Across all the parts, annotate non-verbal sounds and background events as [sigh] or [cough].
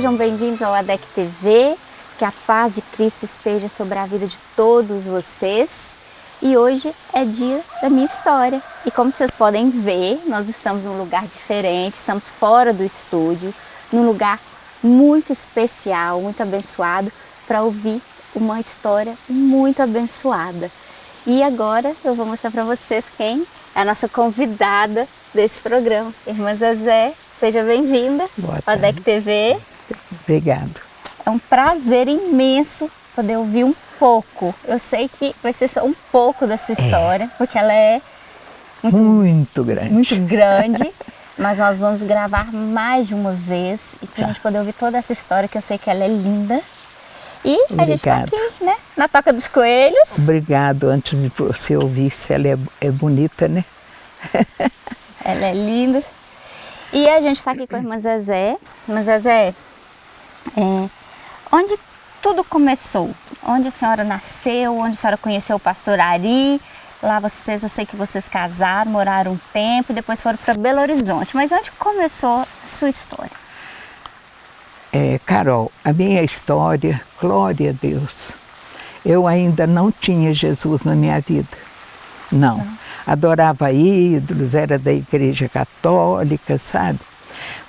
Sejam bem-vindos ao ADEC TV, que a paz de Cristo esteja sobre a vida de todos vocês. E hoje é dia da minha história. E como vocês podem ver, nós estamos num lugar diferente, estamos fora do estúdio, num lugar muito especial, muito abençoado, para ouvir uma história muito abençoada. E agora eu vou mostrar para vocês quem é a nossa convidada desse programa, Irmã Zezé Seja bem-vinda ao DEC TV. Obrigado. É um prazer imenso poder ouvir um pouco. Eu sei que vai ser só um pouco dessa é. história, é. porque ela é muito, muito grande. Muito [laughs] grande. mas nós vamos gravar mais de uma vez e para a gente poder ouvir toda essa história, que eu sei que ela é linda. E Obrigado. a gente está aqui, né? Na Toca dos Coelhos. Obrigado. Antes de você ouvir, se ela é, é bonita, né? [laughs] ela é linda. E a gente está aqui com a irmã Zezé. Irmã Zezé, é, onde tudo começou? Onde a senhora nasceu? Onde a senhora conheceu o pastor Ari? Lá vocês, eu sei que vocês casaram, moraram um tempo, depois foram para Belo Horizonte. Mas onde começou a sua história? É, Carol, a minha história, glória a Deus, eu ainda não tinha Jesus na minha vida. Não. não adorava ídolos, era da igreja católica, sabe?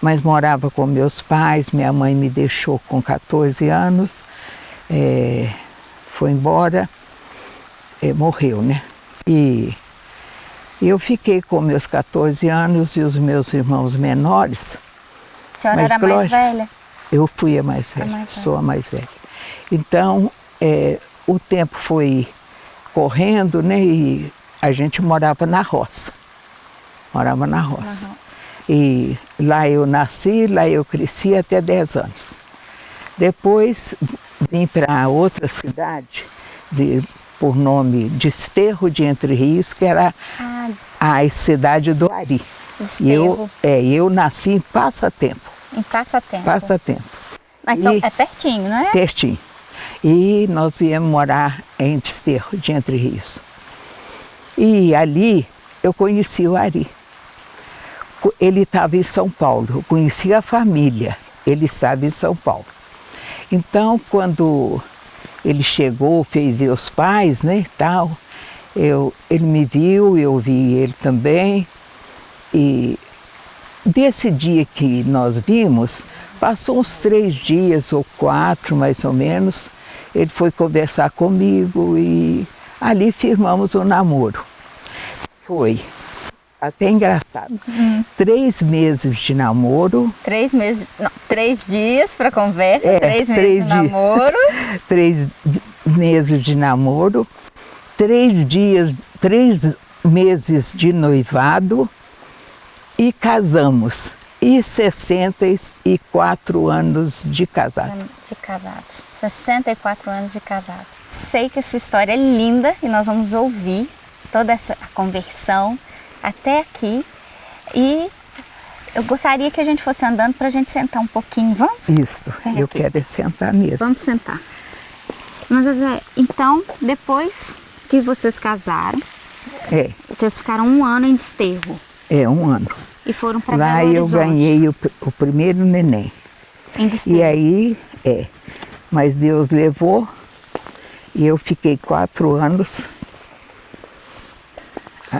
Mas morava com meus pais, minha mãe me deixou com 14 anos, é, foi embora, é, morreu, né? E eu fiquei com meus 14 anos e os meus irmãos menores. A senhora era mais velha? Eu fui a mais velha, a mais velha. sou a mais velha. Então, é, o tempo foi correndo, né? E a gente morava na roça. Morava na roça. Uhum. E lá eu nasci, lá eu cresci até 10 anos. Depois vim para outra cidade, de, por nome Desterro de Entre Rios, que era ah. a cidade do Ari. E eu, é, eu nasci em Passatempo. Em Passatempo. Passatempo. Mas são, é pertinho, não é? Pertinho. E nós viemos morar em Desterro de Entre Rios. E ali eu conheci o Ari. Ele estava em São Paulo, eu conheci a família, ele estava em São Paulo. Então, quando ele chegou, fez ver os pais, né, tal, eu, ele me viu, eu vi ele também. E desse dia que nós vimos, passou uns três dias ou quatro, mais ou menos, ele foi conversar comigo e ali firmamos o namoro. Foi até engraçado. Uhum. Três meses de namoro. Três meses, não, três dias para conversa, é, três, três meses de namoro. [laughs] três meses de namoro, três dias, três meses de noivado e casamos. E 64 anos de casado. De casado. 64 anos de casado. Sei que essa história é linda e nós vamos ouvir toda essa conversão até aqui. E eu gostaria que a gente fosse andando para a gente sentar um pouquinho. Vamos? Isso, Vem eu aqui. quero sentar mesmo. Vamos sentar. Mas, então, depois que vocês casaram, é. vocês ficaram um ano em desterro. É, um ano. E foram para Lá eu ganhei o, o, primeiro neném. Em desterro. E aí, é. Mas Deus levou e eu fiquei quatro anos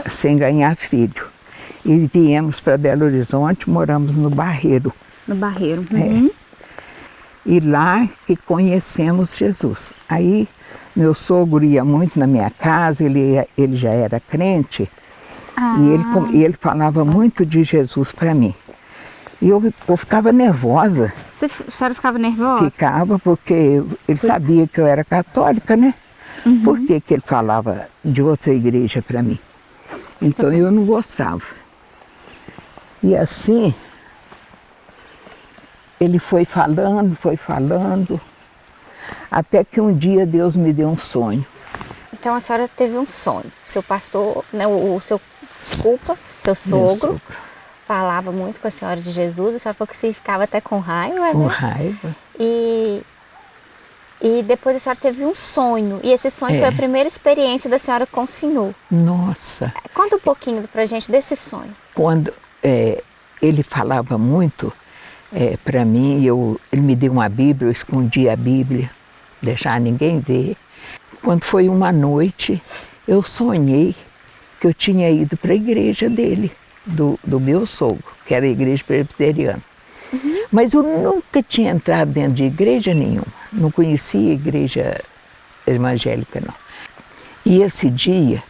sem ganhar filho. E viemos para Belo Horizonte, moramos no Barreiro. No Barreiro. É. Uhum. É. E lá que conhecemos Jesus. Aí meu sogro ia muito na minha casa, ele, ele já era crente, ah. e ele, ele falava muito de Jesus para mim. E eu, eu ficava nervosa. Você, a senhora ficava nervosa? Ficava, porque ele sabia que eu era católica, né? Uhum. Por que, que ele falava de outra igreja para mim? Então eu não gostava. E assim, ele foi falando, foi falando, até que um dia Deus me deu um sonho. Então a senhora teve um sonho. Seu pastor, né, o, o seu, desculpa, seu sogro, sogro, falava muito com a senhora de Jesus, a senhora falou que você ficava até com raiva, Com né? raiva. E e depois a senhora teve um sonho. E esse sonho é. foi a primeira experiência da senhora com o Senhor. Nossa! Conta um pouquinho pra gente desse sonho. Quando é, ele falava muito é, para mim, eu, ele me deu uma Bíblia, eu escondi a Bíblia, deixar ninguém ver. Quando foi uma noite, eu sonhei que eu tinha ido para a igreja dele, do, do meu sogro, que era a igreja presbiteriana. Mas eu nunca tinha entrado dentro de igreja nenhuma, não conhecia igreja evangélica não. E esse dia,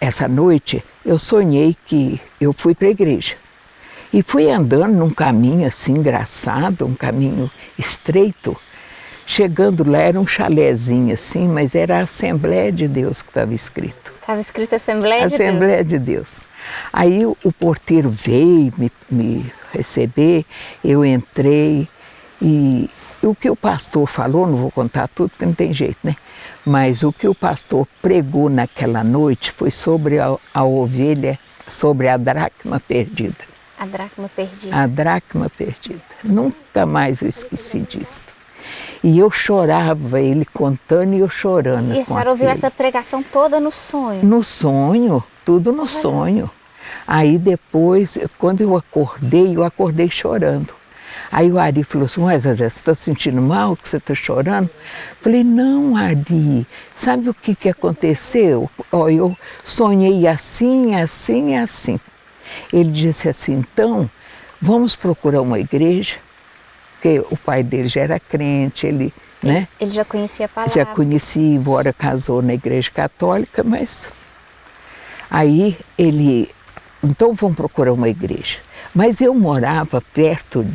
essa noite, eu sonhei que eu fui para a igreja. E fui andando num caminho assim engraçado, um caminho estreito. Chegando lá era um chalézinho assim, mas era a Assembleia de Deus que estava escrito. Estava escrito Assembleia, de Deus? Assembleia de Deus. Aí o, o porteiro veio me, me receber, eu entrei e o que o pastor falou, não vou contar tudo porque não tem jeito, né? Mas o que o pastor pregou naquela noite foi sobre a, a ovelha, sobre a dracma perdida. A dracma perdida. A dracma perdida. Nunca mais eu esqueci disso. E eu chorava, ele contando e eu chorando. E a senhora ouviu essa pregação toda no sonho? No sonho, tudo no sonho. Aí depois, quando eu acordei, eu acordei chorando. Aí o Ari falou assim, mas Zezé, você está sentindo mal, que você está chorando? Falei, não, Ari, sabe o que, que aconteceu? Ó, eu sonhei assim, assim, assim. Ele disse assim, então, vamos procurar uma igreja, porque o pai dele já era crente, ele, né? Ele já conhecia a palavra. Já conhecia, embora casou na igreja católica, mas aí ele, então vamos procurar uma igreja. Mas eu morava perto,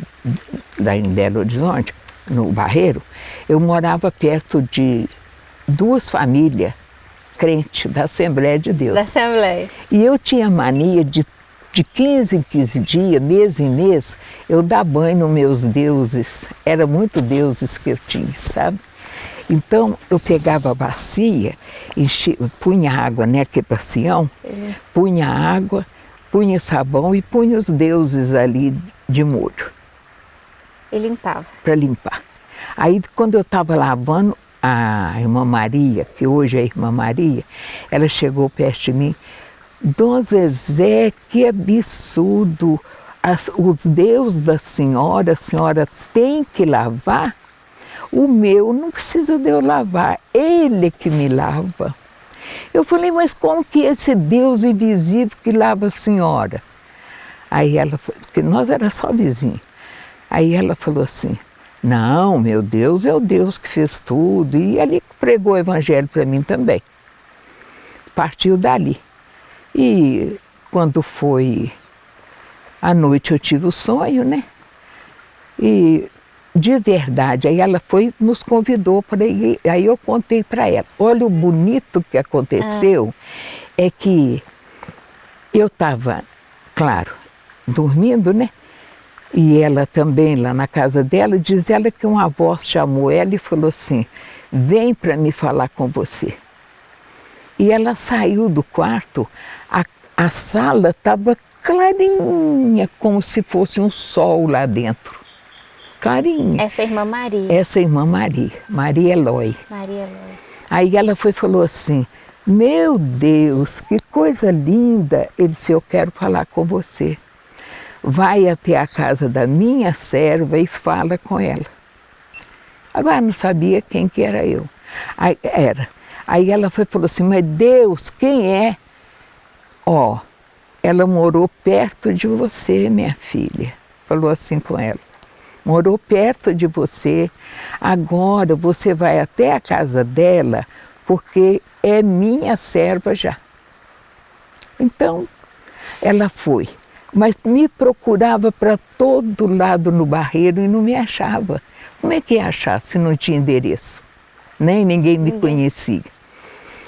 da, em Belo Horizonte, no Barreiro, eu morava perto de duas famílias crentes da Assembleia de Deus. Da Assembleia. E eu tinha mania de de 15 em 15 dias, mês em mês, eu dar banho nos meus deuses. Era muito deuses que eu tinha, sabe? Então eu pegava a bacia, enchi, punha água né, bacião, uhum. punha água, punha sabão e punha os deuses ali de molho. E limpava? Para limpar. Aí quando eu estava lavando, a irmã Maria, que hoje é a irmã Maria, ela chegou perto de mim Dom Zezé, que absurdo! As, os Deus da senhora, a senhora tem que lavar? O meu não precisa de eu lavar, ele que me lava. Eu falei, mas como que esse Deus invisível que lava a senhora? Aí ela, porque nós era só vizinho. Aí ela falou assim, não, meu Deus é o Deus que fez tudo. E ali pregou o evangelho para mim também. Partiu dali. E quando foi à noite eu tive o sonho, né? E de verdade, aí ela foi, nos convidou para ir, aí eu contei para ela. Olha o bonito que aconteceu, ah. é que eu estava, claro, dormindo, né? E ela também lá na casa dela, diz ela que uma voz chamou ela e falou assim, vem para me falar com você. E ela saiu do quarto, a, a sala estava clarinha, como se fosse um sol lá dentro. Essa irmã Maria. Essa irmã Maria, Maria Eloy. Maria Eloy. Aí ela foi falou assim, meu Deus, que coisa linda. Ele disse, eu quero falar com você. Vai até a casa da minha serva e fala com ela. Agora não sabia quem que era eu. Aí, era. Aí ela foi falou assim, mas Deus, quem é? Ó, oh, ela morou perto de você, minha filha. Falou assim com ela. Morou perto de você. Agora você vai até a casa dela, porque é minha serva já. Então, ela foi. Mas me procurava para todo lado no barreiro e não me achava. Como é que ia achar se não tinha endereço? Nem ninguém me conhecia.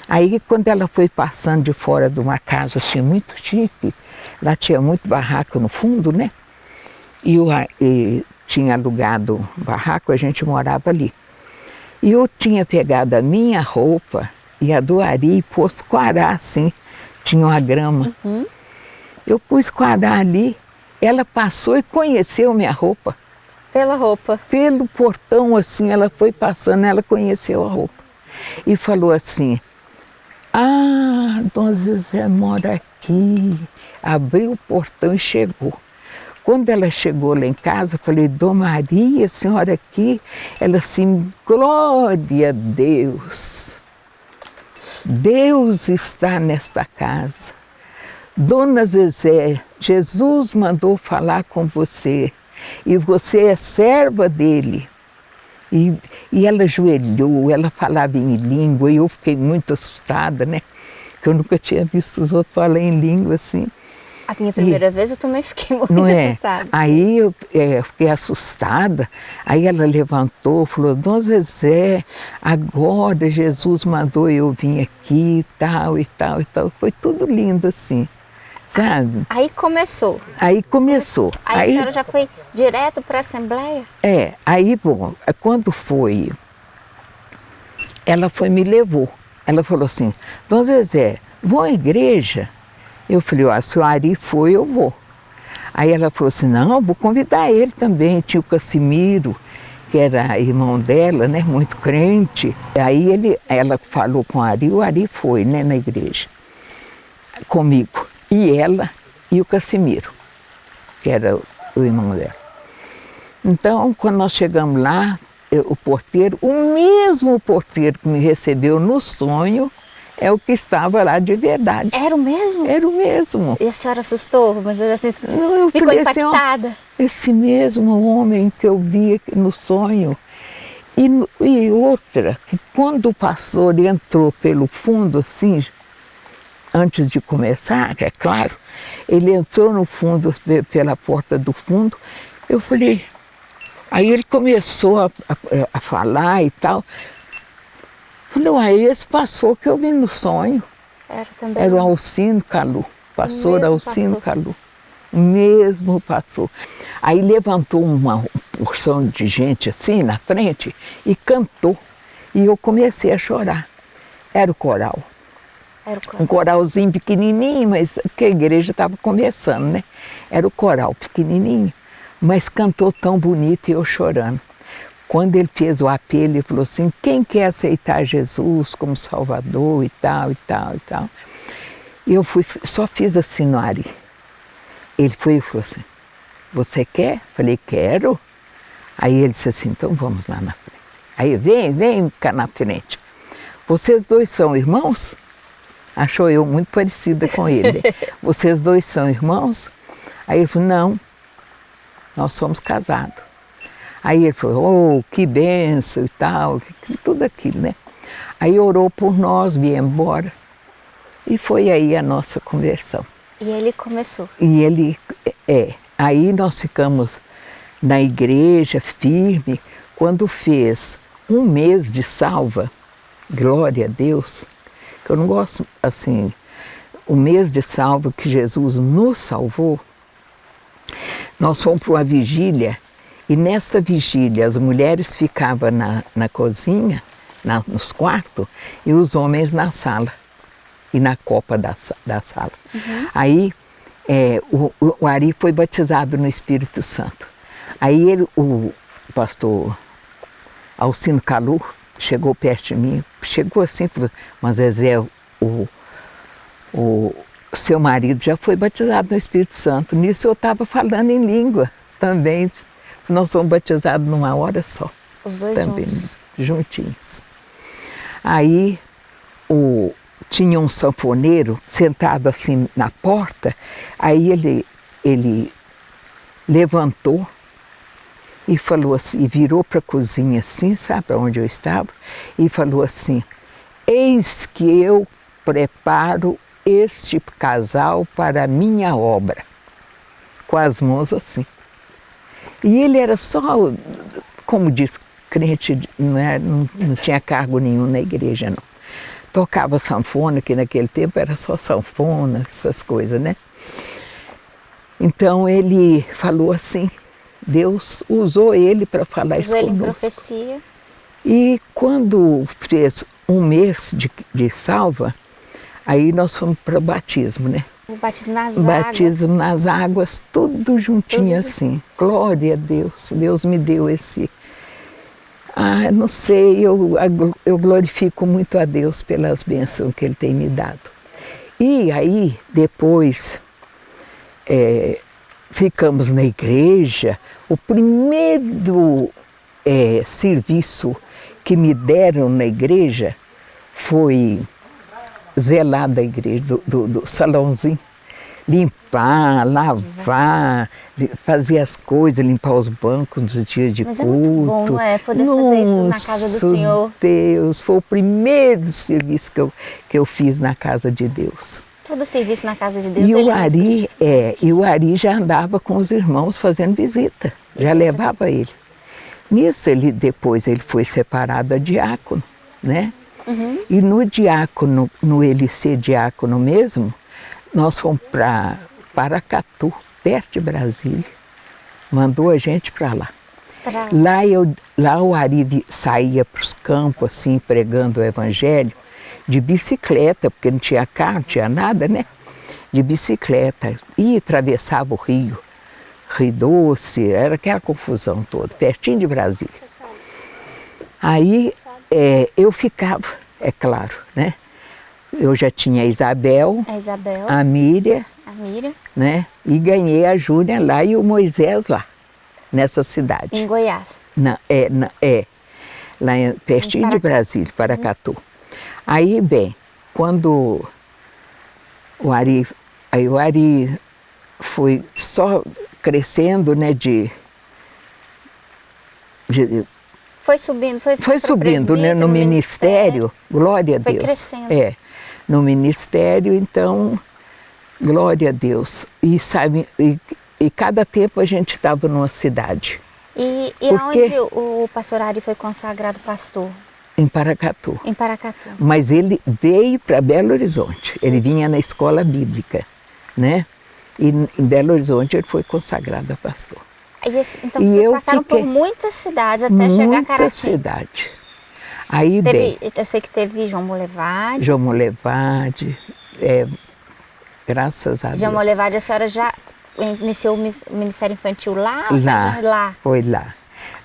Aí quando ela foi passando de fora de uma casa assim muito chique, lá tinha muito barraco no fundo, né? E eu e tinha alugado barraco, a gente morava ali. E eu tinha pegado a minha roupa e a do Ari e pôs quarar assim, tinha uma grama. Uhum. Eu pus quarar ali, ela passou e conheceu minha roupa. Pela roupa? Pelo portão assim, ela foi passando, ela conheceu a roupa. E falou assim, ah, Dom José mora aqui. Abriu o portão e chegou. Quando ela chegou lá em casa, eu falei, Dom Maria, senhora aqui? Ela assim, glória a Deus. Deus está nesta casa. Dona Zezé, Jesus mandou falar com você e você é serva dele. E, e ela ajoelhou, ela falava em língua e eu fiquei muito assustada, né? Porque eu nunca tinha visto os outros falar em língua assim. A minha primeira e, vez eu também fiquei [laughs] muito não é? assustada. Aí eu é, fiquei assustada, aí ela levantou, falou, Dona Zezé, agora Jesus mandou eu vir aqui e tal e tal e tal. Foi tudo lindo assim, sabe? Aí começou. Aí começou. Aí, aí a senhora já foi direto para a Assembleia? É, aí bom, quando foi, ela foi me levou. Ela falou assim, Dona Zezé, vou à igreja? Eu falei, ó, se o Ari foi, eu vou. Aí ela falou assim, não, vou convidar ele também. Tinha o Cassimiro, que era irmão dela, né, muito crente. Aí ele, ela falou com o Ari, o Ari foi, né, na igreja, comigo. E ela e o Cassimiro, que era o irmão dela. Então, quando nós chegamos lá, eu, o porteiro, o mesmo porteiro que me recebeu no sonho, é o que estava lá de verdade. Era o mesmo? Era o mesmo. E a senhora assustou? Mas assim, Não, eu ficou falei impactada? Assim, ó, esse mesmo homem que eu vi no sonho. E, e outra, que quando o pastor entrou pelo fundo assim, antes de começar, é claro, ele entrou no fundo, pela porta do fundo, eu falei, aí ele começou a, a, a falar e tal, Falei, aí esse passou que eu vi no sonho. Era também. Era o Alcino Calu, pastor Alcino Calu. O mesmo passou. Aí levantou uma porção de gente assim na frente e cantou. E eu comecei a chorar. Era o coral. Era o coral. Um coralzinho pequenininho, mas que a igreja estava começando, né? Era o coral pequenininho, mas cantou tão bonito e eu chorando. Quando ele fez o apelo, ele falou assim, quem quer aceitar Jesus como Salvador e tal, e tal, e tal. E eu fui, só fiz assim no Ari. Ele foi e falou assim, você quer? Falei, quero. Aí ele disse assim, então vamos lá na frente. Aí, vem, vem cá na frente. Vocês dois são irmãos? Achou eu muito parecida com ele. [laughs] Vocês dois são irmãos? Aí ele falou, não, nós somos casados. Aí ele falou, oh, que benção e tal, tudo aquilo, né? Aí orou por nós, viemos embora. E foi aí a nossa conversão. E ele começou? E ele, é. Aí nós ficamos na igreja, firme. Quando fez um mês de salva, glória a Deus, que eu não gosto, assim, o mês de salva que Jesus nos salvou, nós fomos para uma vigília e nesta vigília, as mulheres ficavam na, na cozinha, na, nos quartos, e os homens na sala, e na copa da, da sala. Uhum. Aí é, o, o, Ari foi batizado no Espírito Santo. Aí ele, o pastor Alcino Calu chegou perto de mim, chegou assim, falou, mas Zezé, o, o seu marido já foi batizado no Espírito Santo. Nisso eu estava falando em língua também, nós fomos batizados numa hora só. Os dois também, juntos. juntinhos. Aí o, tinha um sanfoneiro sentado assim na porta, aí ele, ele levantou e falou assim, virou para a cozinha assim, sabe onde eu estava, e falou assim, eis que eu preparo este casal para a minha obra, com as mãos assim. E ele era só, como diz, crente, não, era, não, não tinha cargo nenhum na igreja, não. Tocava sanfona, que naquele tempo era só sanfona, essas coisas, né? Então ele falou assim, Deus usou ele para falar usou isso ele conosco. Profecia. E quando fez um mês de, de salva, aí nós fomos para o batismo, né? O batismo nas batismo águas. nas águas, tudo juntinho tudo assim. Glória a Deus. Deus me deu esse. Ah, não sei, eu, eu glorifico muito a Deus pelas bênçãos que Ele tem me dado. E aí, depois, é, ficamos na igreja. O primeiro é, serviço que me deram na igreja foi zelar da igreja, do, do, do salãozinho. Limpar, lavar, fazer as coisas, limpar os bancos nos dias de Mas culto. é muito bom, não é? Poder fazer isso na casa do Senhor. Deus, foi o primeiro serviço que eu, que eu fiz na casa de Deus. Todo serviço na casa de Deus. E o é Ari, é, e o Ari já andava com os irmãos fazendo visita, já levava ele. Nisso ele depois ele foi separado a diácono, né? Uhum. E no diácono, no ele ser diácono mesmo, nós fomos para Paracatu, perto de Brasília. Mandou a gente para lá. Pra- Lá, eu, lá o Ari saía para os campos, assim, pregando o evangelho, de bicicleta, porque não tinha carro, não tinha nada, né? De bicicleta. E atravessava o rio, Rio Doce, era aquela confusão toda, pertinho de Brasília. Aí é, eu ficava, é claro, né? Eu já tinha a Isabel, A Isabel, a Miriam, a Miriam, né? E ganhei a Júlia lá e o Moisés lá, nessa cidade. em Goiás. Na, é, na- é, lá em, pertinho Em de. Brasília, Paracatu. Aí, bem, quando o Ari, aí o Ari foi só crescendo, né, de, de- Foi subindo, foi foi subindo né, presbítero, no ministério, glória a Foi Deus. crescendo. É, no ministério, então, glória a Deus. E sabe, e, e cada tempo a gente estava numa cidade, E, e Porque- aonde o, o pastor Ari foi consagrado pastor? em Paracatu. Em Paracatu. Mas ele veio para Belo Horizonte. Ele vinha na escola bíblica, né? E em Belo Horizonte ele foi consagrado a pastor. Esse- então E vocês passaram por fiquei- muitas cidades até chegar a Muita Caratinga. cidade. Aí, bem, Teve, eu sei que teve João Molevade. João Molevade, é, graças a João Deus. Molevade, a senhora já iniciou o mi- o Ministério Infantil lá? Lá. seja, lá. Foi lá.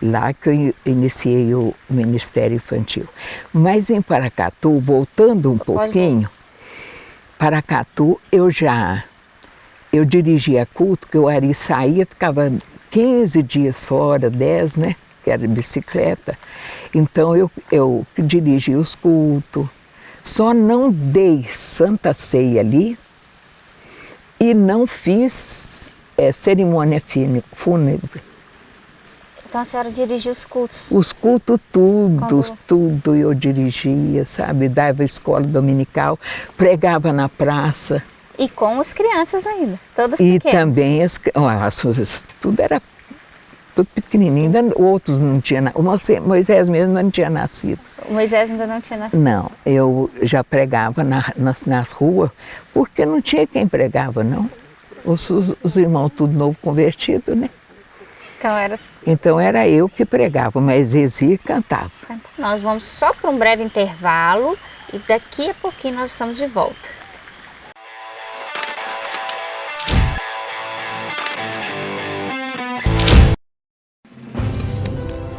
Lá que eu in- iniciei o Ministério Infantil. Mas em Paracatu, voltando um pouquinho, Paracatu eu já eu dirigia culto, que o Ari saía, ficava 15 dias fora, 10, né? Que era de bicicleta. Então eu, eu dirigia os cultos. Só não dei Santa Ceia ali e não fiz eh, cerimônia fúnebre. Então a senhora dirigiu os cultos. Os cultos, tudo, Quando- tudo eu dirigia, sabe? Dava escola dominical, pregava na praça. E com as crianças ainda, todas E pequenas. também as, ó, as tudo era tudo pequenininho, ainda outros não tinham, o Moisés mesmo não tinha nascido. O Moisés ainda não tinha nascido. Não, eu já pregava na- nas, nas ruas, porque não tinha quem pregava, não. Os, os- os irmãos tudo novo convertido, né? Então era. Então era eu que pregava, mas Zezi cantava. Nós vamos só para um breve intervalo e daqui a pouquinho nós estamos de volta.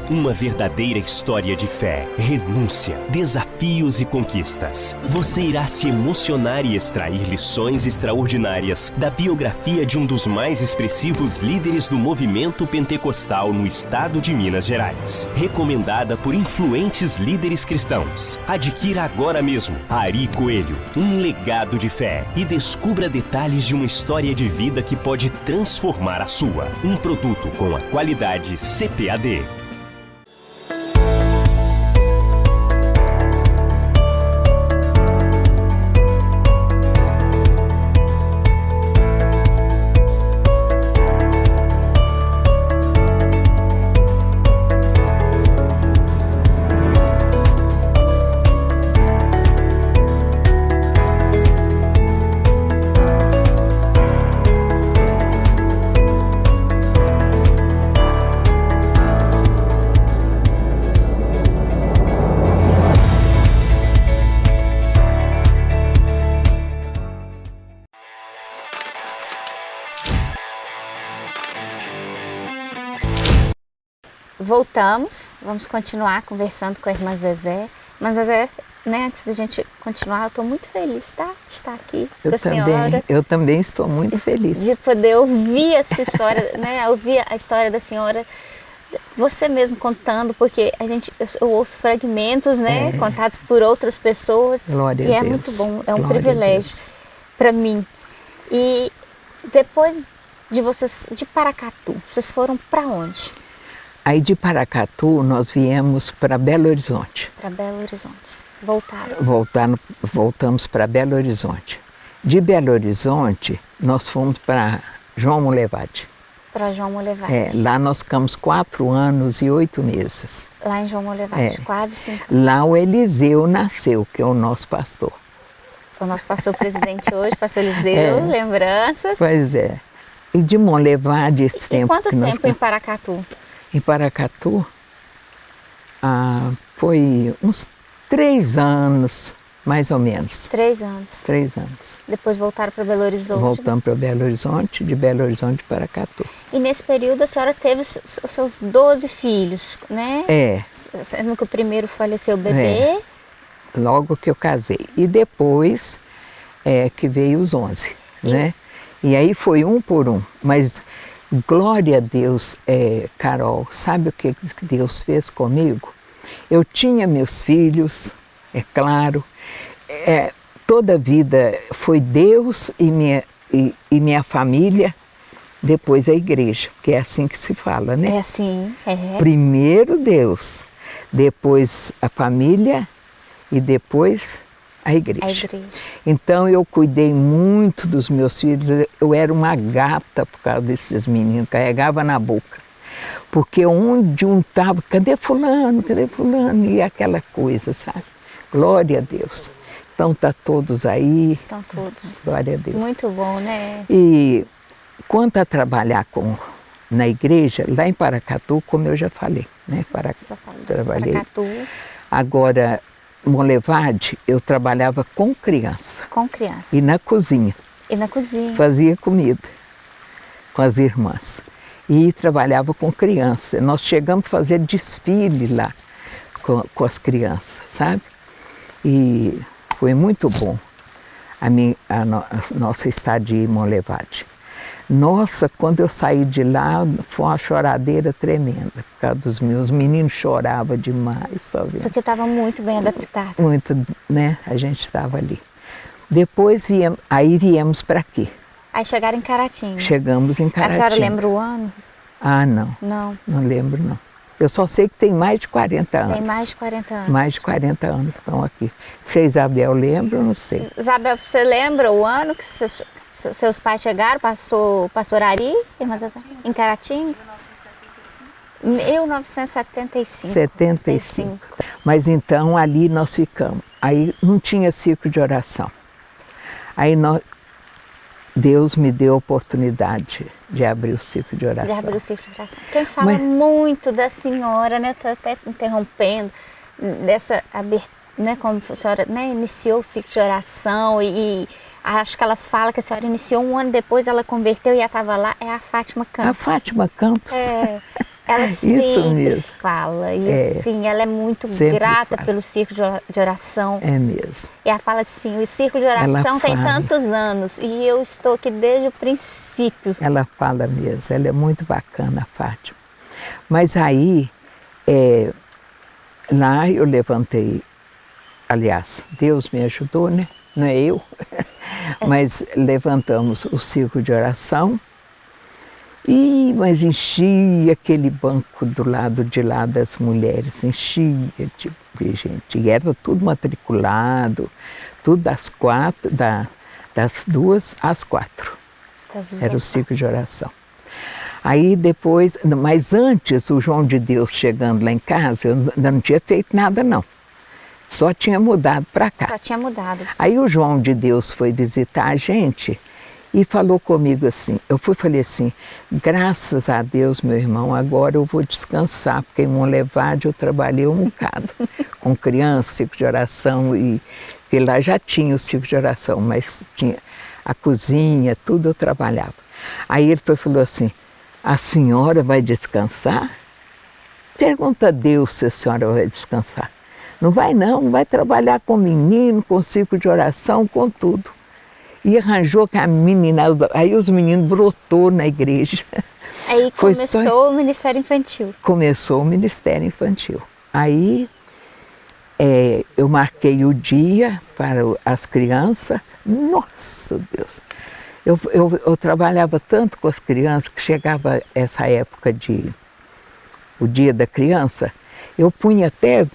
Uma verdadeira história de fé, renúncia, desafios e conquistas. Você irá se emocionar e extrair lições extraordinárias da biografia de um dos mais expressivos líderes do movimento pentecostal no estado de Minas Gerais. Recomendada por influentes líderes cristãos. Adquira agora mesmo Ari Coelho, um legado de fé e descubra detalhes de uma história de vida que pode transformar a sua. Um produto com a qualidade CPAD. Voltamos, vamos continuar conversando com a irmã Zezé. Irmã Zezé, né, antes da gente continuar, eu estou muito feliz, tá? De estar aqui eu com a também, senhora. Eu também estou muito feliz. De poder ouvir essa história, [laughs] né? Ouvir a história da senhora, você mesmo contando, porque a gente, eu, eu ouço fragmentos, né? É. Contados por outras pessoas. Glória e a é Deus. muito bom, é um Glória privilégio para mim. E depois de vocês, de Paracatu, vocês foram para onde? Aí de Paracatu nós viemos para Belo Horizonte. Para Belo Horizonte. Voltaram? Voltar, voltamos para Belo Horizonte. De Belo Horizonte nós fomos para João Molevade. Para João Molevade. É, lá nós ficamos quatro anos e oito meses. Lá em João Molevade, é. quase cinco. Lá o Eliseu nasceu, que é o nosso pastor. O nosso pastor presidente hoje, pastor Eliseu, [laughs] é. lembranças. Pois é. E de Molevade esse e tempo. quanto tempo nós... em Paracatu? Em Paracatu, ah, foi uns três anos, mais ou menos. Três anos. Três anos. Depois voltaram para Belo Horizonte? Voltamos para Belo Horizonte, de Belo Horizonte para Catu. E nesse período a senhora teve os seus 12 filhos, né? É. Sendo que o primeiro faleceu o bebê. É. Logo que eu casei. E depois é, que veio os 11, e... né? E aí foi um por um. Mas glória a Deus, é, Carol, sabe o que Deus fez comigo? Eu tinha meus filhos, é claro, é, toda a vida foi Deus e minha, e, e, minha família, depois a igreja, que é assim que se fala, né? É assim, é. Primeiro Deus, depois a família e depois a igreja. a igreja. Então eu cuidei muito dos meus filhos, eu era uma gata por causa desses meninos, carregava na boca. Porque onde um estava, cadê fulano, cadê fulano? E aquela coisa, sabe? Glória a Deus. Então tá todos aí. Estão todos. Glória a Deus. Muito bom, né? E quanto a trabalhar com, na igreja, lá em Paracatu, como eu já falei, né? Para, trabalhei. Paracatu. Agora, Molevade, eu trabalhava com criança. Com criança. E na cozinha. E na cozinha. Fazia comida com as irmãs. E trabalhava com criança. Nós chegamos a fazer desfile lá com, com as crianças, sabe? E foi muito bom a, minha, a, no, a nossa estadia em Molevade. Nossa, quando eu saí de lá, foi uma choradeira tremenda, por causa dos meus meninos choravam demais, sabe? Porque estava muito bem adaptado. Muito, né? A gente estava ali. Depois viemos, aí viemos para aqui. Aí chegaram em Caratinga. Chegamos em Caratinga. A senhora lembra o ano? Ah, não. Não. Não lembro, não. Eu só sei que tem mais de 40 anos. Tem mais de 40 anos. Mais de 40 anos estão aqui. Se a Isabel lembra, não sei. Isabel, você lembra o ano que vocês seus pais chegaram, pastor, pastor Ari, irmã Zazá, em Caratinga? 1975. 75. Mas então ali nós ficamos. Aí não tinha ciclo de oração. Aí nós, Deus me deu a oportunidade de abrir o ciclo de oração. De abrir o ciclo de oração. Quem fala Mas... muito da senhora, né? Estou até interrompendo, dessa abertura, né? Como a senhora né, iniciou o ciclo de oração e, e acho que ela fala que a senhora iniciou um ano depois, ela converteu e já estava lá, é a Fátima Campos. A Fátima Campos. É, ela [laughs] sempre mesmo. fala, e é, assim, ela é muito grata fala. pelo círculo de oração. É mesmo. E ela fala assim, o círculo de oração tem tantos anos e eu estou aqui desde o princípio. Ela fala mesmo, ela é muito bacana, a Fátima. Mas aí, é, lá eu levantei, aliás, Deus me ajudou, né? Não é eu. Mas levantamos o círculo de oração, e, mas enchia aquele banco do lado de lá das mulheres, enchia de, de gente. E era tudo matriculado, tudo das quatro, da, das duas às quatro. duas era o ciclo de oração. Aí depois, mas antes, o João de Deus chegando lá em casa, eu ainda não tinha feito nada não. Só tinha mudado para cá. Só tinha mudado. Aí o João de Deus foi visitar a gente e falou comigo assim. Eu fui falei assim: graças a Deus, meu irmão, agora eu vou descansar, porque em Monlevade eu trabalhei um bocado [laughs] com criança, ciclo de oração, e, e lá já tinha o ciclo de oração, mas tinha a cozinha, tudo eu trabalhava. Aí ele falou assim: a senhora vai descansar? Pergunta a Deus se a senhora vai descansar. Não vai não, vai trabalhar com menino, com ciclo de oração, com tudo. E arranjou com a menina, aí os meninos brotou na igreja. [laughs] Aí começou só... o Ministério Infantil. Começou o Ministério Infantil. Aí é, eu marquei o dia para as crianças. Nossa Deus! Eu, eu, eu, trabalhava tanto com as crianças que chegava essa época de o dia da criança, eu punha até,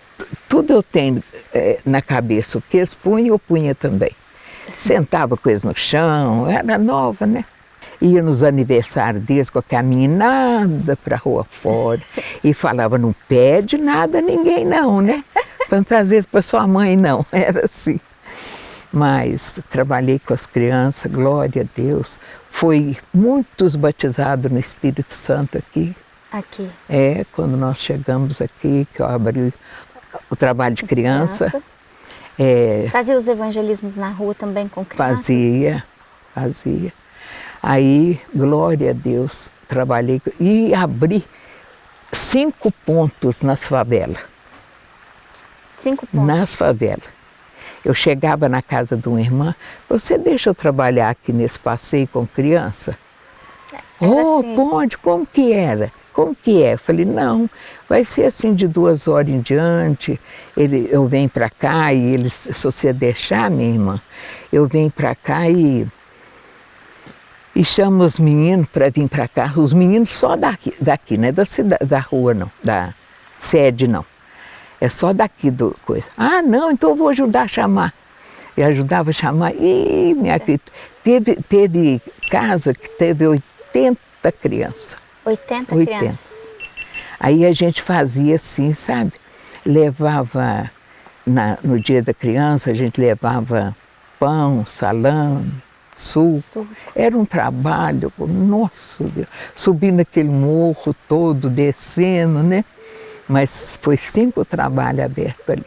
tudo eu tenho é, na cabeça, o que eles punham, eu punha também. Sentava com eles no chão, era nova, né? Ia nos aniversários deles com a caminhada para a rua fora [laughs] e falava, não pede nada a ninguém não, né? Vezes para sua mãe não, [laughs] era assim. Mas trabalhei com as crianças, glória a Deus. Foi muitos batizados no Espírito Santo aqui. Aqui? É, quando nós chegamos aqui, que eu abri o trabalho de criança. criança. É, fazia os evangelismos na rua também com crianças? Fazia, fazia. Aí, glória a Deus, trabalhei e abri cinco pontos nas favelas. Cinco pontos? Nas favelas. Eu chegava na casa de uma irmã, você deixa eu trabalhar aqui nesse passeio com criança? Era oh, assim. pode, como que era? Como que é? Eu falei, não, vai ser assim de duas horas em diante, ele, eu venho para cá e eles, se você deixar, minha irmã, eu venho para cá e, e chamo os meninos para vir para cá, os meninos só daqui, daqui, não é da, cidade, da rua não, da sede não. É só daqui do coisa. Ah, não, então eu vou ajudar a chamar. E ajudava a chamar. E minha filha, teve, teve casa que teve 80 crianças. 80, 80 crianças? Aí a gente fazia assim, sabe? Levava, na, no dia da criança, a gente levava pão, salame, suco. Era um trabalho, nossa Deus, subindo aquele morro todo, descendo, né? Mas foi sempre o trabalho aberto ali.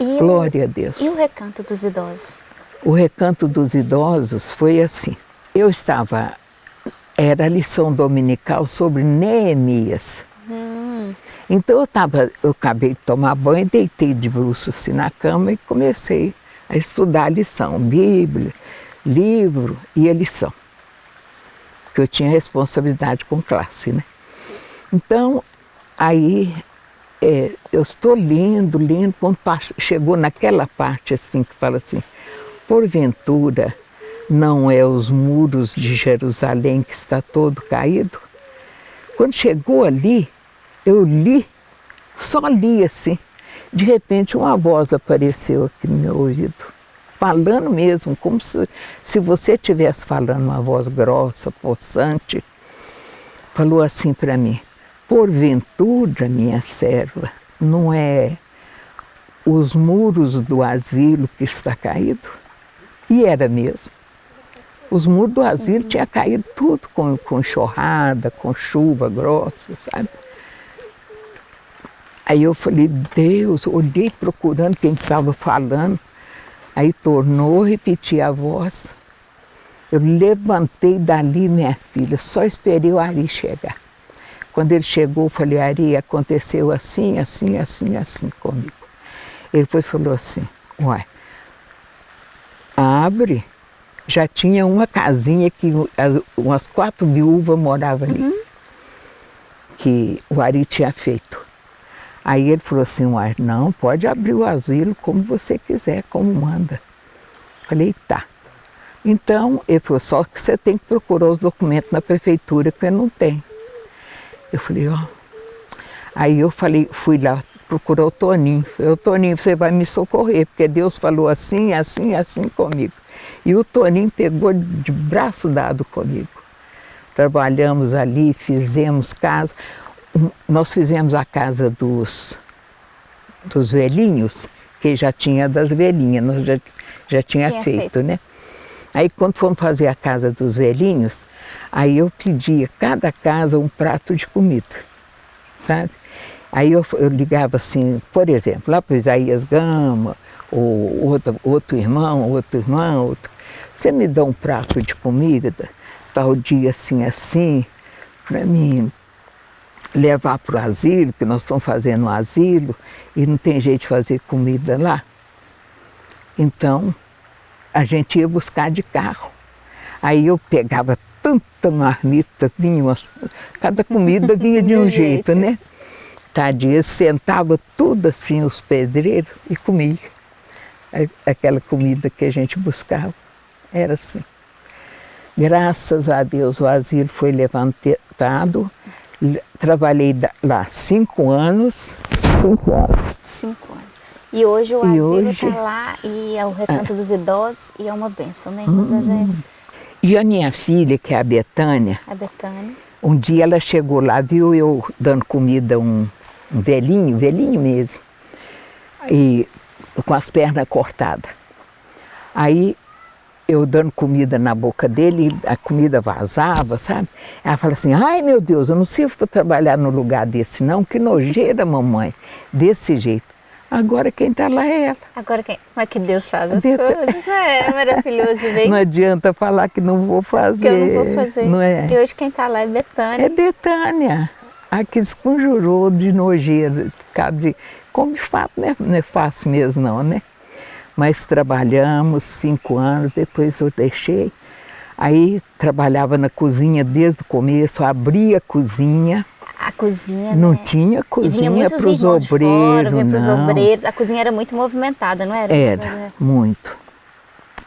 E Glória o, a Deus. E o recanto dos idosos? O recanto dos idosos foi assim. Eu estava, era a lição dominical sobre Neemias. Hum. Então eu estava, eu acabei de tomar banho, deitei de bruços assim na cama e comecei a estudar a lição, Bíblia, livro e a lição. Porque eu tinha responsabilidade com classe, né? Então, aí é, eu estou lendo, lendo, quando chegou naquela parte assim que fala assim, porventura não é os muros de Jerusalém que está todo caído? Quando chegou ali, eu li, só li assim, de repente uma voz apareceu aqui no meu ouvido, falando mesmo, como se, se você estivesse falando uma voz grossa, possante, falou assim para mim, Porventura, minha serva, não é os muros do asilo que está caído? E era mesmo. Os muros do asilo uhum. tinham caído tudo com, com com chuva grossa, sabe? Aí eu falei, Deus, olhei procurando quem estava falando. Aí tornou, repeti a voz. Eu levantei dali, minha filha, só esperei o Ari chegar. Quando ele chegou, eu falei, Ari, aconteceu assim, assim, assim, assim comigo. Ele foi falou assim, uai, abre. Já tinha uma casinha que as, umas quatro viúvas moravam ali, uhum. que o Ari tinha feito. Aí ele falou assim, uai, não, pode abrir o asilo como você quiser, como manda. Falei, tá. Então, ele falou, só que você tem que procurar os documentos na prefeitura, que não tem. Eu falei, ó. Aí eu falei, fui lá procurar o Toninho. Falei, Toninho, você vai me socorrer, porque Deus falou assim, assim, assim comigo. E o Toninho pegou de braço dado comigo. Trabalhamos ali, fizemos casa. Nós fizemos a casa dos, dos velhinhos, que já tinha das velhinhas, nós já, já tinha, tinha feito, feito, né? Aí quando fomos fazer a casa dos velhinhos, Aí eu pedia cada casa um prato de comida, sabe? Aí eu, eu ligava assim, por exemplo, lá para Isaías Gama, ou outro, outro irmão, outro irmão, outro, você me dá um prato de comida, tal dia assim, assim, para mim levar para o asilo, que nós estamos fazendo um asilo e não tem jeito de fazer comida lá. Então, a gente ia buscar de carro. Aí eu pegava tanta marmita, vinha umas, cada comida vinha de um [laughs] jeito, né? Tadinha, sentava tudo assim, os pedreiros, e comia. Aquela comida que a gente buscava, era assim. Graças a Deus o asilo foi levantado, trabalhei lá cinco anos. Cinco anos. Cinco anos. E hoje o asilo está lá e é o recanto é. dos idosos e é uma bênção, né? Hum. E a minha filha, que é a Betânia, a Betânia, um dia ela chegou lá, viu eu dando comida a um, um velhinho, velhinho mesmo, e com as pernas cortadas. Aí eu dando comida na boca dele, a comida vazava, sabe? Ela fala assim, ai meu Deus, eu não sirvo para trabalhar no lugar desse não, que nojeira mamãe, desse jeito. Agora quem está lá é ela. Agora quem? Como é que Deus faz as Deus... coisas? É, é maravilhoso [laughs] de ver. Não adianta falar que não vou fazer. Que eu não vou fazer. Não é? E hoje quem está lá é Betânia. É Betânia. A que desconjurou de nojeira. De... Como de fato né? não é fácil mesmo não, né? Mas trabalhamos cinco anos, depois eu deixei. Aí trabalhava na cozinha desde o começo, abria a cozinha a cozinha, Não né? tinha cozinha para os obreiros, não. obreiros. A cozinha era muito movimentada, não era? Era, muito.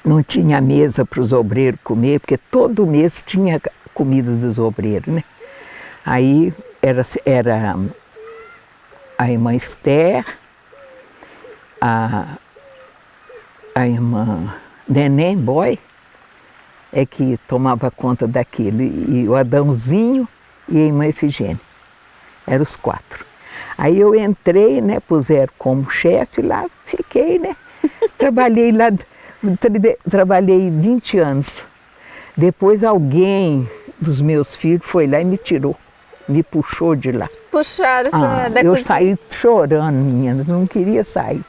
Não tinha mesa para os obreiros comer, porque todo mês tinha comida dos obreiros, né? Aí era, era a irmã Esther, a, a irmã Neném Boy, é que tomava conta daquilo, e o Adãozinho e a irmã Efigênia. Eram os quatro. Aí eu entrei, né, puseram como chefe lá, fiquei, né? [laughs] Trabalhei lá, trabalhei 20 anos. Depois alguém dos meus filhos foi lá e me tirou, me puxou de lá. Puxaram ah, da Eu cozinha. saí chorando, menina, não queria sair.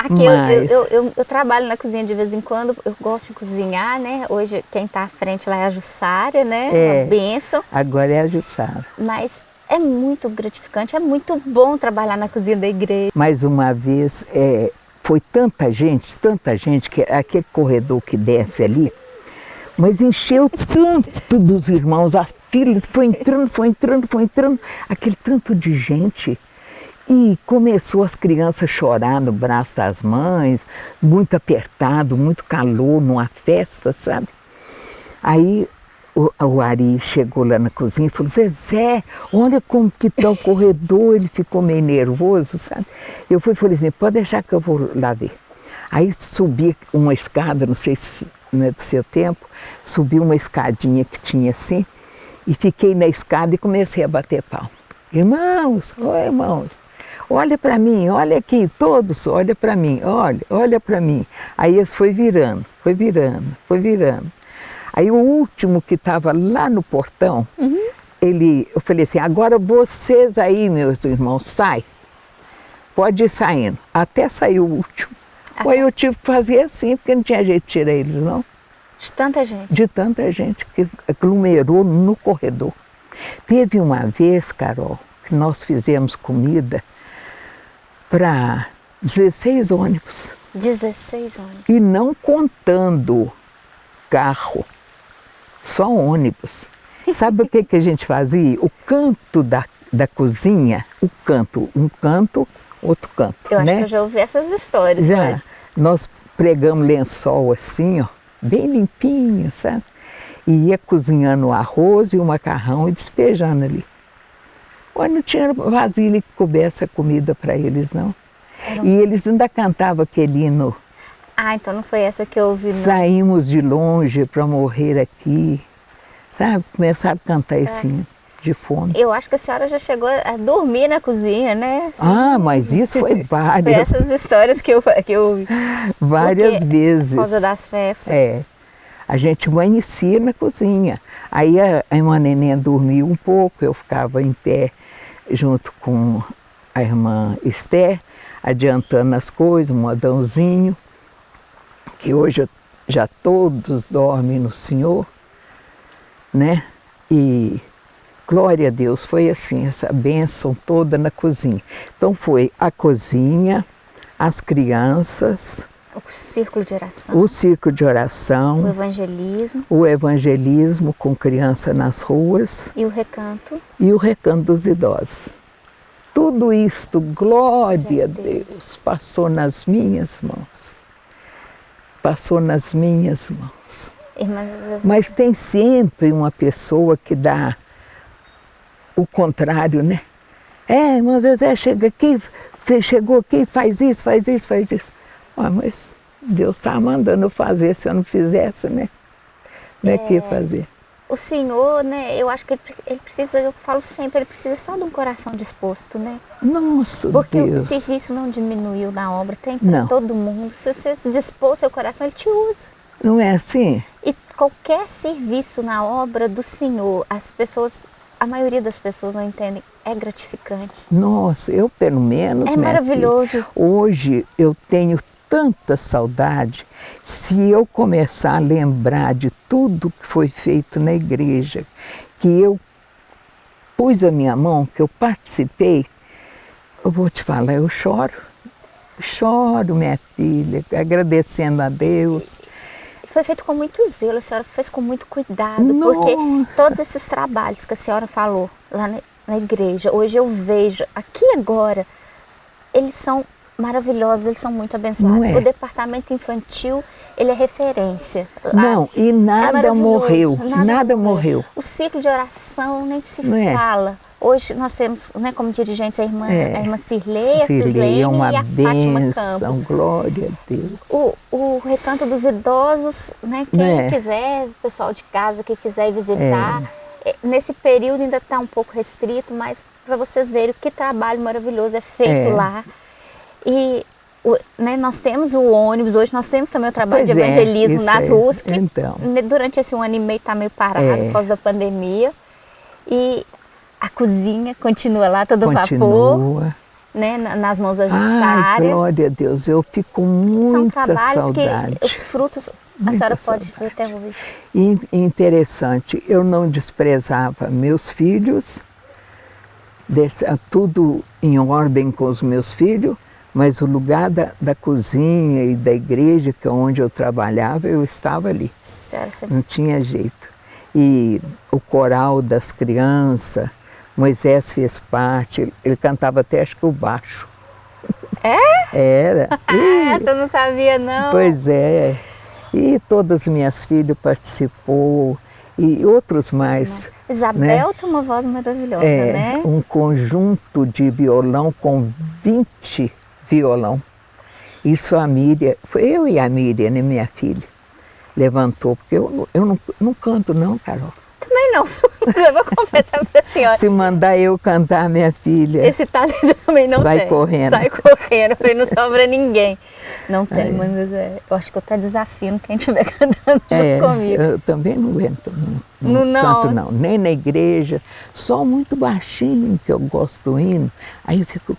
Aqui Mas... eu, eu, eu, eu, trabalho na cozinha de vez em quando, eu gosto de cozinhar, né? Hoje quem está à frente lá é a Jussara, né? É, benção. Agora é a Jussara. Mas é muito gratificante, é muito bom trabalhar na cozinha da igreja. Mais uma vez, é, foi tanta gente, tanta gente, que aquele corredor que desce ali, mas encheu tanto dos irmãos, a fila foi entrando, foi entrando, foi entrando, aquele tanto de gente. E começou as crianças a chorar no braço das mães, muito apertado, muito calor, numa festa, sabe? Aí o, o Ari chegou lá na cozinha e falou, Zezé, olha como que está o [laughs] corredor, ele ficou meio nervoso, sabe? Eu fui e falei assim, pode deixar que eu vou lá ver. Aí subi uma escada, não sei se não é do seu tempo, subi uma escadinha que tinha assim, e fiquei na escada e comecei a bater pau. Irmãos, oh, irmãos, olha para mim, olha aqui, todos, olha para mim, olha, olha para mim. Aí eles foi virando, foi virando, foi virando. Aí o último que estava lá no portão, uhum. ele, eu falei assim, agora vocês aí, meus irmãos, sai. Pode ir saindo. Até sair o último. Aí eu tive que fazer assim, porque não tinha jeito de tirar eles, não. De tanta gente? De tanta gente que aglomerou no corredor. Teve uma vez, Carol, que nós fizemos comida para 16 ônibus. 16 ônibus. E não contando carro só ônibus. [laughs] Sabe o que, que a gente fazia? O canto da, da cozinha, o canto, um canto, outro canto. Eu né? acho que eu já ouvi essas histórias. Já. Pode. Nós pregamos lençol assim, ó, bem limpinho, sabe? E ia cozinhando o arroz e o macarrão e despejando ali. Mas não tinha vasilha que coubesse a comida para eles, não. Um... E eles ainda cantavam aquele hino ah, então não foi essa que eu ouvi. Não. Saímos de longe para morrer aqui. Sabe? Começaram a cantar é. assim, de fome. Eu acho que a senhora já chegou a dormir na cozinha, né? Assim, ah, mas isso foi [laughs] várias. Foi essas histórias que eu, que eu ouvi. Várias Porque, vezes. Por causa das festas. É. A gente amanhecia na cozinha. Aí a, a irmã Neném dormia um pouco, eu ficava em pé junto com a irmã Esther, adiantando as coisas, um modãozinho que hoje já todos dormem no Senhor, né? E glória a Deus, foi assim, essa bênção toda na cozinha. Então foi a cozinha, as crianças, o círculo de oração. O círculo de oração. O evangelismo. O evangelismo com criança nas ruas. E o recanto. E o recanto dos idosos. Tudo isto, glória a Deus. Deus, passou nas minhas mãos. Passou nas minhas mãos. Irmãs, Mas tem sempre uma pessoa que dá o contrário, né? É, irmão Zezé, chega aqui, chegou aqui, faz isso, faz isso, faz isso. Ah, mas Deus está mandando eu fazer, se eu não fizesse, né? Não é, é que fazer. O Senhor, né, eu acho que ele, ele, precisa, eu falo sempre, ele precisa só de um coração disposto, né? Nossa, Porque Deus. o serviço não diminuiu na obra, tem para todo mundo. Se você se dispor seu coração, ele te usa. Não é assim? E qualquer serviço na obra do Senhor, as pessoas, a maioria das pessoas não entendem, é gratificante. Nossa, eu pelo menos. É maravilhoso. Filha, hoje eu tenho tanta saudade se eu começar a lembrar de tudo que foi feito na igreja, que eu pus a minha mão, que eu participei, eu vou te falar, eu choro. Choro, minha filha, agradecendo a Deus. Foi feito com muito zelo, a senhora fez com muito cuidado, Nossa. porque todos esses trabalhos que a senhora falou lá na, na igreja, hoje eu vejo, aqui agora, eles são maravilhosos, eles são muito abençoados. É? O departamento infantil, ele é referência. Lá. Não, e nada é morreu, nada, nada morreu. O ciclo de oração nem se Não fala. É? Hoje nós temos, né, como dirigentes, a irmã, é. a irmã Cirlei, a Cirlei é uma e a benção, Fátima Campos. glória a Deus. O, o recanto dos idosos, né, quem é. quiser, o pessoal de casa que quiser visitar, é. nesse período ainda está um pouco restrito, mas para vocês verem que trabalho maravilhoso é feito é. lá. E o, né, nós temos o ônibus, hoje nós temos também o trabalho pois de é, evangelismo é, nas ruas, que então. durante esse um ano e meio está meio parado é. por causa da pandemia. E a cozinha continua lá, todo continua. vapor. Né, nas mãos da Ai, glória a Deus, eu fico com muita São saudade. Que os frutos, a muita senhora saudade. pode ver até hoje. E, interessante, eu não desprezava meus filhos, tudo em ordem com os meus filhos, mas o lugar da, da cozinha e da igreja, que é onde eu trabalhava, eu estava ali. Certo. Não tinha jeito. E o coral das crianças, Moisés fez parte, ele cantava até acho que o baixo. É? [laughs] Era. [laughs] E, Essa eu não sabia não. Pois é. E todas as minhas filhas participou e outros mais. Isabel né? tem uma voz maravilhosa, é, né? Um conjunto de violão com 20 violão. Isso a Miriam, foi eu e a Miriam, né, minha filha, levantou, porque eu, eu não, não canto não, Carol. Também não, [laughs] eu vou confessar para a senhora. Se mandar eu cantar, minha filha... Esse talento também não sai tem. correndo. Sai correndo, porque não sobra ninguém. Não tem, mas é, eu acho que eu estou desafiando quem estiver [laughs] cantando é, junto comigo. Eu também não aguento, não, não, não, canto não, nem na igreja, só muito baixinho que eu gosto do hino, aí eu fico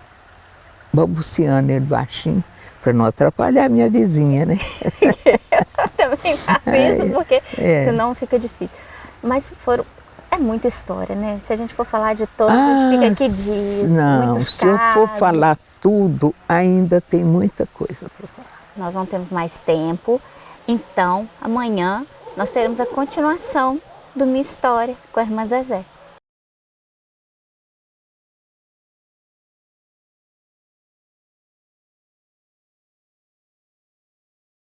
balbuciando ele baixinho, para não atrapalhar a minha vizinha, né? [laughs] eu também faço é, isso, porque é. senão fica difícil. Mas foram, é muita história, né? Se a gente for falar de todos, ah, a gente fica aqui ah, dias, Não, se eu for falar tudo, ainda tem muita coisa para falar. Nós não temos mais tempo, então amanhã nós teremos a continuação do Minha História com a irmã Zezé.